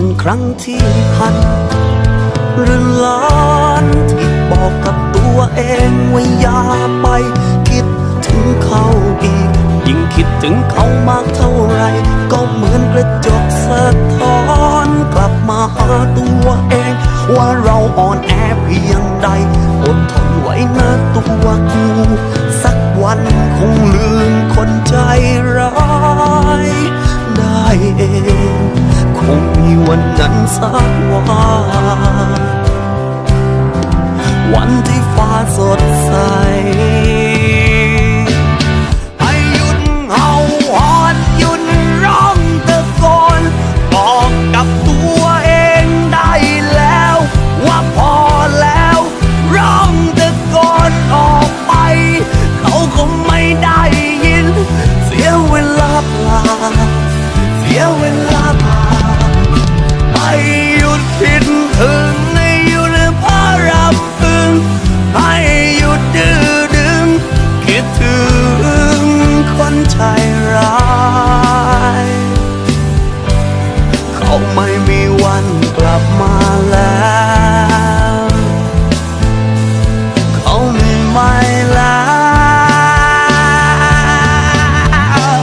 ็นครั้งที่พันหรือล้านที่บอกกับตัวเองว่าอย่าไป คิดถึงเขาอีก ยิ่งคิดถึงเขามากเท่าไร ก็เหมือนกระจกสะท้อนกลับมาหาตัวเอง ว่าเราอ่อนแอเพียงใดอดทนไว้นะตัวกู สักวันคงลืมคนใจ วันนั้นสักวันวันที่ฟ้าสดใส ลับมาแล้วเขาไม่ไม่แล้ว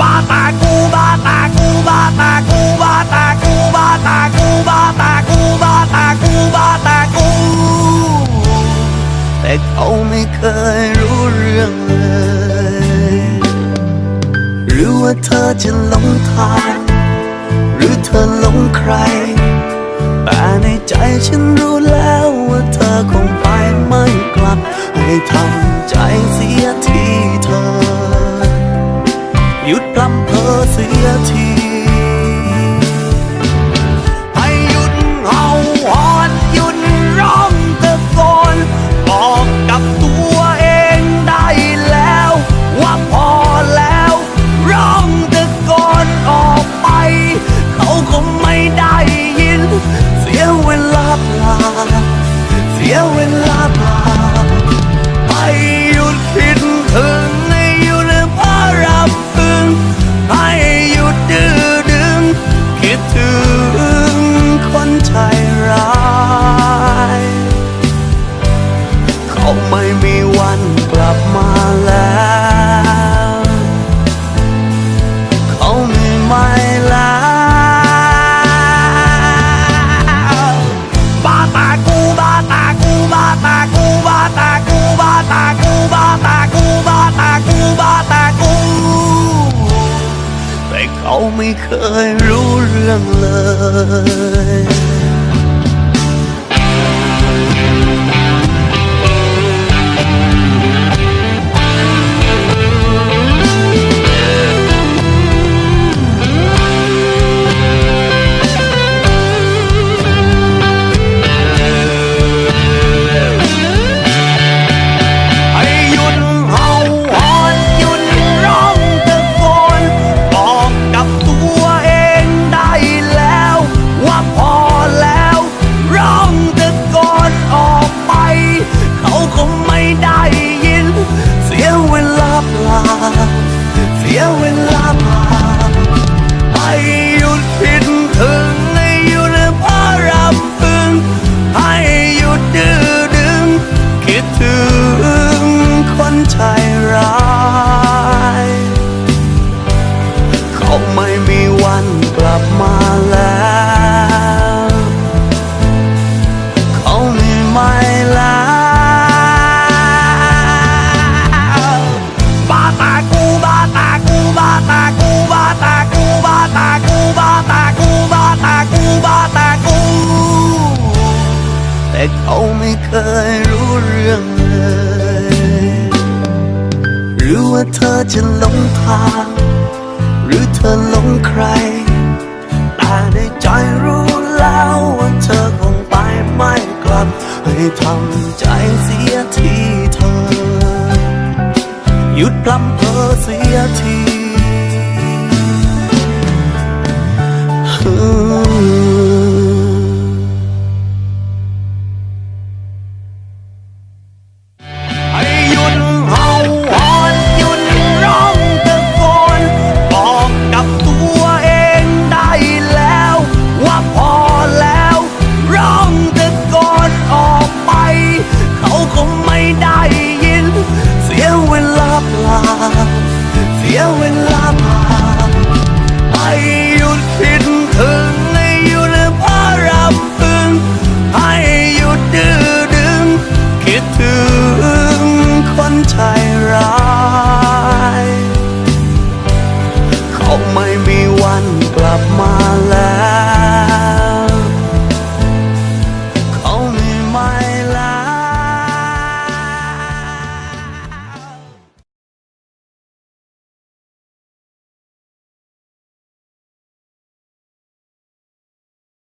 บาตากูบาตากูบาตากูบาตากูบาตากูบาตากูบาตากูบาตากูแต่เขาไม่เคยรู้เรื่องเลยหรือว่าเธอจะหลงทางหรือเธอหลงใคร ใจฉันรู้แล้วว่าเธอ 好美可爱ม่เคย แต่เขาไม่เคยรู้เรื่องเลย หรือว่าเธอจะหลงทาง หรือเธอหลงใคร แต่ในใจรู้แล้วว่าเธอคงไปไม่กลับ ให้ทำใจเสียทีเธอ หยุดพลัำเพอเสียที Ooh. Yeah, when